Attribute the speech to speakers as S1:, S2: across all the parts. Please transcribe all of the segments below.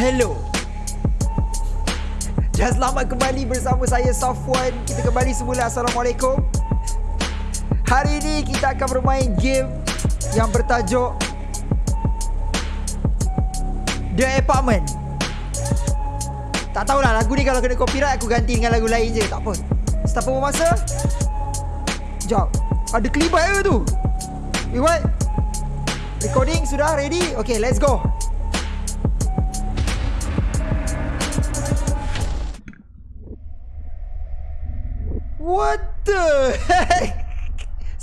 S1: Hello. Dan selamat kembali bersama saya Safwan. Kita kembali semula. Assalamualaikum. Hari ini kita akan bermain game Yang bertajuk The Apartment. Tak tahulah lagu ni kalau kena copyright Aku ganti dengan lagu lain je. Tak apa. Start apa masa Sekejap Ada kelibat ke tu? Wait what Recording sudah ready? Okay let's go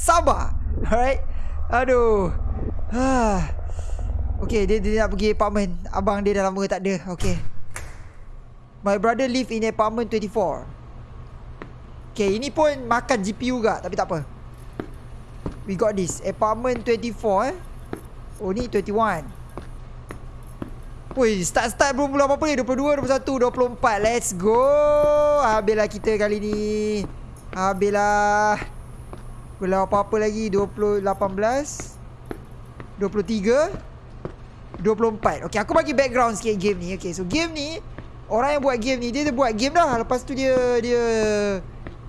S1: Sabar. Alright. Aduh. Ha. Okay, dia, dia nak pergi apartment. Abang dia dah lama tak ada. Okay. My brother live in apartment 24. Okay, ini pun makan GPU gak. Tapi tak apa. We got this. Apartment 24 eh. Oh, ni 21. Woi, start-start belum belum apa-apa ni. 22, 21, 24. Let's go. Habislah kita kali ni. Habislah. Belum apa-apa lagi? 20, 18 23 24 Okay aku bagi background sikit game ni. Okay so game ni Orang yang buat game ni Dia dah buat game dah. Lepas tu dia Dia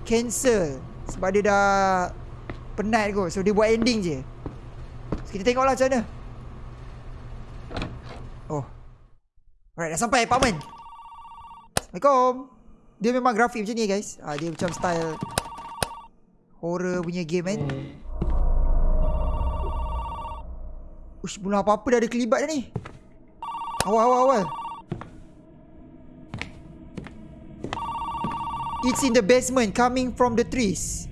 S1: Cancel Sebab dia dah Penat kot. So dia buat ending je. So kita tengok lah macam mana. Oh. Alright dah sampai apartment. Assalamualaikum dia memang grafik macam ni guys. Ah, Dia macam style Horror punya game kan? Ush belum apa-apa dah ada kelibat dah ni. Awal awal awal. It's in the basement coming from the trees.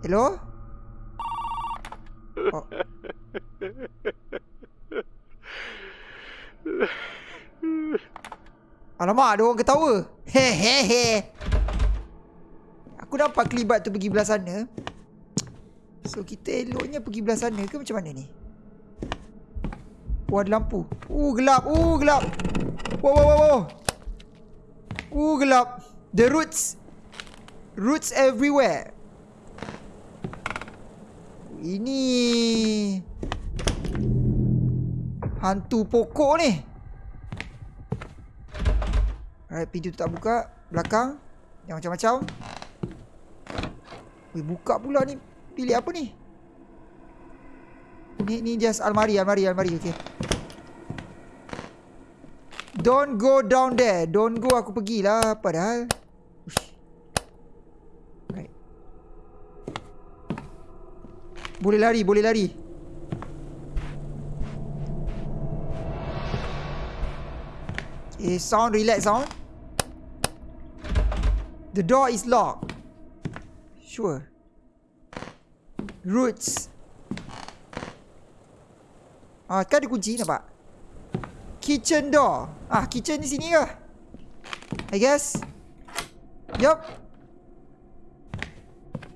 S1: Hello? Oh. Alamak, ada orang ketawa. Hehehe. Aku nampak kelibat tu pergi belah sana. So, kita eloknya pergi belah sana ke macam mana ni? Oh, ada lampu. Uh, gelap. Uh, gelap. Wow, wow, wow, wow. Uh, gelap. The roots. Roots everywhere. Ini... Hantu pokok ni. Alright, pintu tu tak buka. Belakang. Yang macam-macam. Weh, buka pula ni. Pilih apa ni? Ni ni just almari, almari, almari. Okay. Don't go down there. Don't go aku pergilah. Padahal. Right. Boleh lari, boleh lari. Eh, sound relax sound. The door is locked. Sure. Roots. Ah, kan ada kunci nampak? Kitchen door. Ah, kitchen di sini ke? I guess. Yup.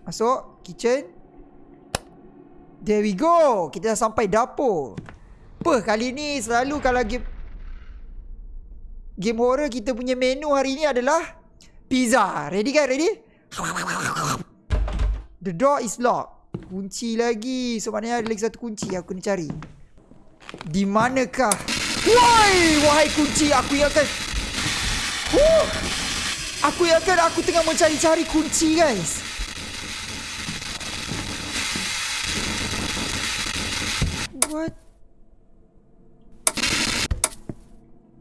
S1: Masuk kitchen. There we go. Kita dah sampai dapur. Apa kali ni selalu kalau game game horror kita punya menu hari ni adalah pizza. Ready kan? Ready? The door is locked. Kunci lagi. So maknanya ada lagi satu kunci aku kena cari. Di manakah? Woi, wahai kunci aku ingatkan. Huh. Aku ingatkan aku tengah mencari-cari kunci guys. What?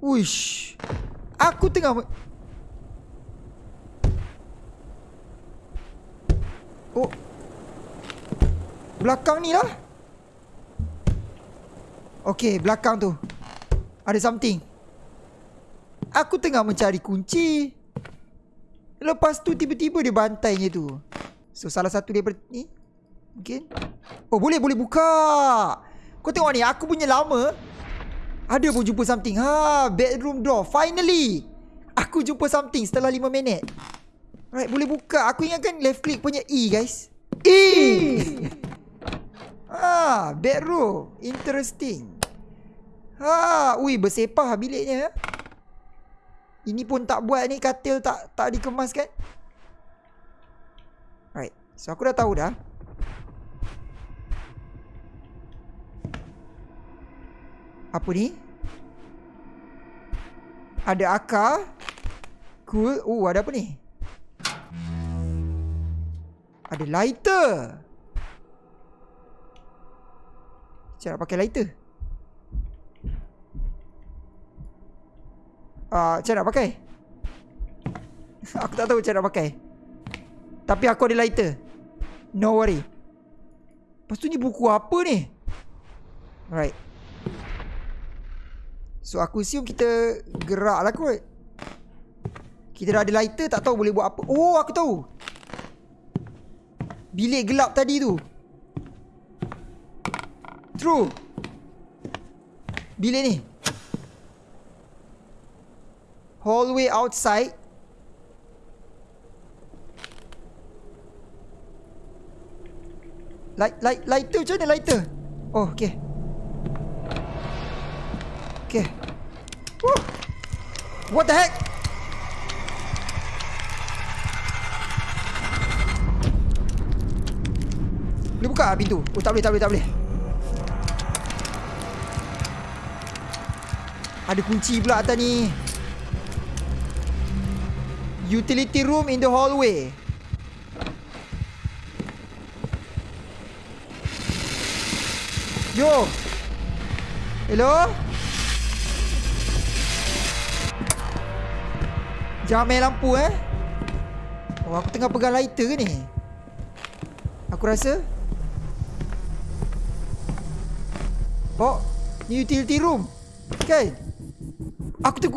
S1: Wish. Aku tengah Oh. Belakang ni lah. Okay, belakang tu. Ada something. Aku tengah mencari kunci. Lepas tu tiba-tiba dia bantainya tu. So, salah satu dia ni. Mungkin. Oh, boleh, boleh buka. Kau tengok ni, aku punya lama. Ada pun jumpa something. Ha, bedroom door. Finally. Aku jumpa something setelah 5 minit. Alright, boleh buka. Aku ingatkan left click punya E, guys. E! ah, bedroom. Interesting. Ha, ui, bersepah biliknya. Ini pun tak buat ni, katil tak tak dikemas kan? Alright, so aku dah tahu dah. Apa ni? Ada akar. Cool. Oh, ada apa ni? Ada lighter. Cara pakai lighter. Ah, uh, cara nak pakai? aku tak tahu cara nak pakai. Tapi aku ada lighter. No worry. Lepas tu ni buku apa ni? Alright. So aku assume kita gerak lah kot. Kita dah ada lighter tak tahu boleh buat apa. Oh aku tahu. Bilik gelap tadi tu. True. Bilik ni. Hallway outside. Light, light, lighter macam mana lighter? Oh, okay. Okay. Woo. What the heck? Boleh buka pintu? Oh, tak boleh, tak boleh, tak boleh. Ada kunci pula atas ni. Utility room in the hallway. Yo. Hello? Jangan main lampu eh Oh aku tengah pegang lighter ke ni Aku rasa Oh Ni utility room. Kan? Aku ter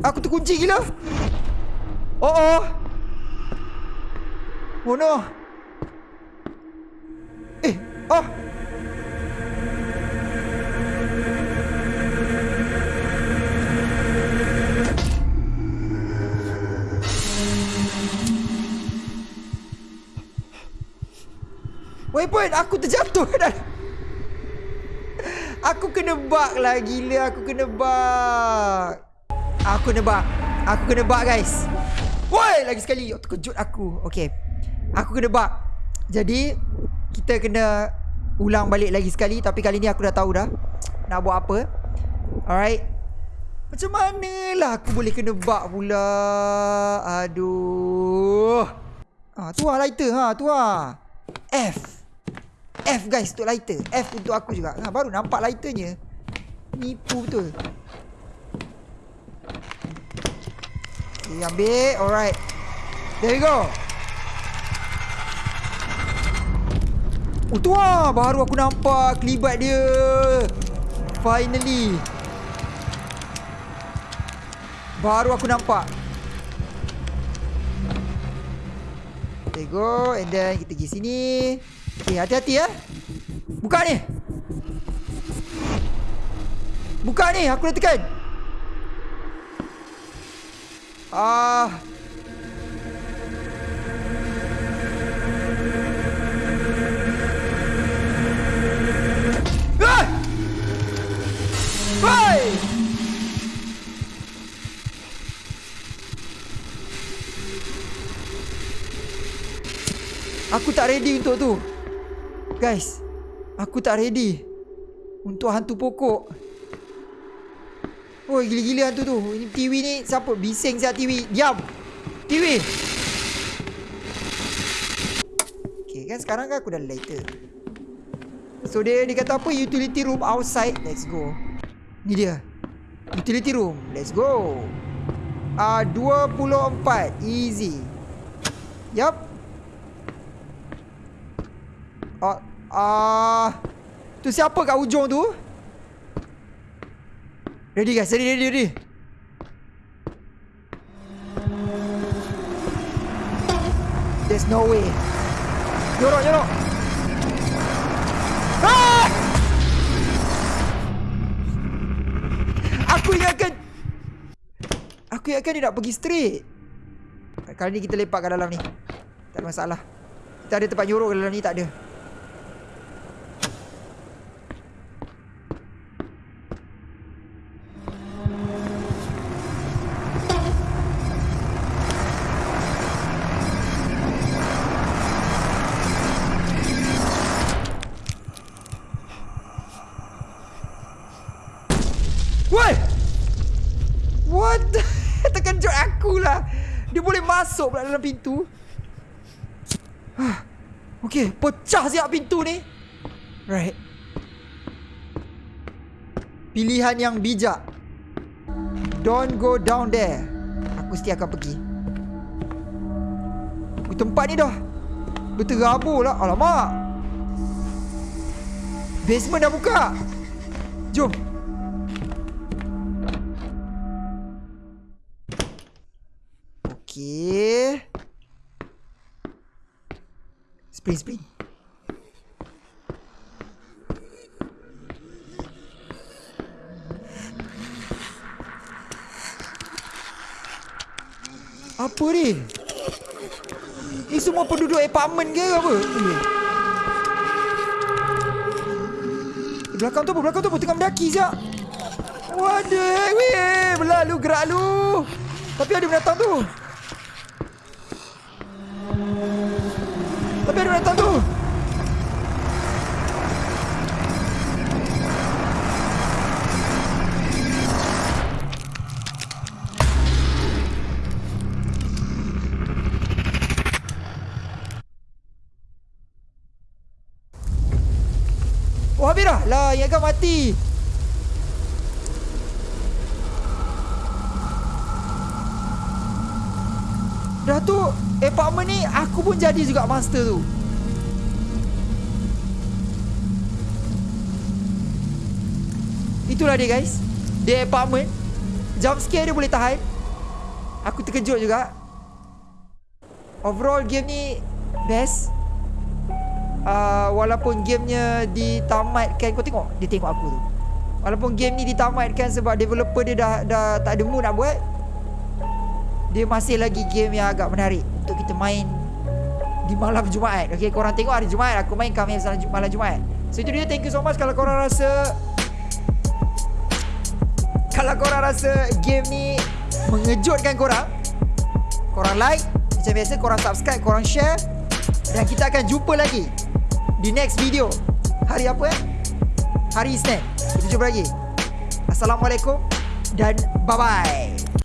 S1: Aku terkunci gila. Oh oh. Oh no Eh Oh. Waypoint aku terjatuh. dah. Aku kena bug lah gila aku kena bug. Aku kena bug. Aku kena bug guys. Woi lagi sekali oh, terkejut aku. Okay. Aku kena bug. Jadi kita kena ulang balik lagi sekali tapi kali ni aku dah tahu dah nak buat apa. Alright. Macam mana lah aku boleh kena bug pula? Aduh. Ah tu lah lighter ha tu lah. F. F guys untuk lighter. F untuk aku juga. Ha, Baru nampak lighternya. Nipu betul. Okay ambil. Alright. There we go. Oh tu lah. Baru aku nampak Kelibat dia. Finally. Baru aku nampak. There go. And then kita pergi sini Okay, eh, hati-hati ya. Buka ni. Buka ni, aku dah tekan. Ah. Bye! Aku tak ready untuk tu. Guys Aku tak ready Untuk hantu pokok. Oh gila-gila hantu tu. Ini TV ni siapa? Bising siap TV Diam. TV Okay kan sekarang kan aku dah lighter. So dia, dia kata apa? Utility room outside. Let's go. Ni dia. Utility room. Let's go. Ah uh, 24 Easy. Yup. Oh Ah, uh, tu siapa kat ujung tu? Ready guys, ready, ready, ready. There's no way. Yorok, yorok. Ah! Aku ingatkan Aku ingatkan dia nak pergi straight Kali ni kita lepak kat dalam ni Tak ada masalah Kita ada tempat nyorok kat dalam ni tak ada masuk pula dalam pintu. Okay, pecah siap pintu ni. Right. Pilihan yang bijak. Don't go down there. Aku mesti akan pergi. Tempat ni dah. Berterabur lah. Alamak. Basement dah buka. Jom. Spring, spring. Apa ni? Ni semua penduduk apartment ke apa? Ni. Belakang tu apa? Belakang tu apa? Tengah mendaki sekejap. Waduh, weh, berlalu gerak lu. Tapi ada binatang tu. Ada binatang tu. Oh habis dah Lah yang kan mati Dah tu Apartment ni Aku pun jadi juga master tu. Itulah dia guys. Dia apartment. Jump scare dia boleh tahan. Aku terkejut juga. Overall game ni Best. Uh, walaupun gamenya ditamatkan kau tengok dia tengok aku tu. Walaupun game ni ditamatkan sebab developer dia dah dah tak ada mood nak buat dia masih lagi game yang agak menarik untuk kita main di malam Jumaat Okay korang tengok hari Jumaat aku main kami malam Jumaat so itu dia thank you so much kalau korang rasa kalau korang rasa game ni mengejutkan korang korang like macam biasa korang subscribe korang share dan kita akan jumpa lagi di next video. Hari apa eh? Hari Isnin. Kita jumpa lagi. Assalamualaikum dan bye-bye.